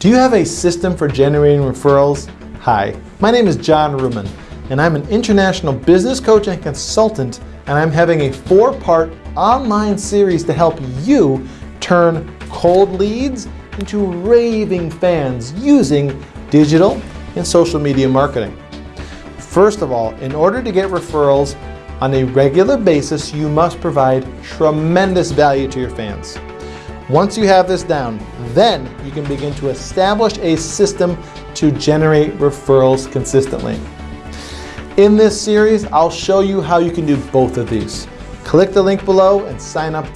Do you have a system for generating referrals? Hi, my name is John Ruman, and I'm an international business coach and consultant, and I'm having a four-part online series to help you turn cold leads into raving fans using digital and social media marketing. First of all, in order to get referrals on a regular basis, you must provide tremendous value to your fans. Once you have this down, then you can begin to establish a system to generate referrals consistently. In this series, I'll show you how you can do both of these. Click the link below and sign up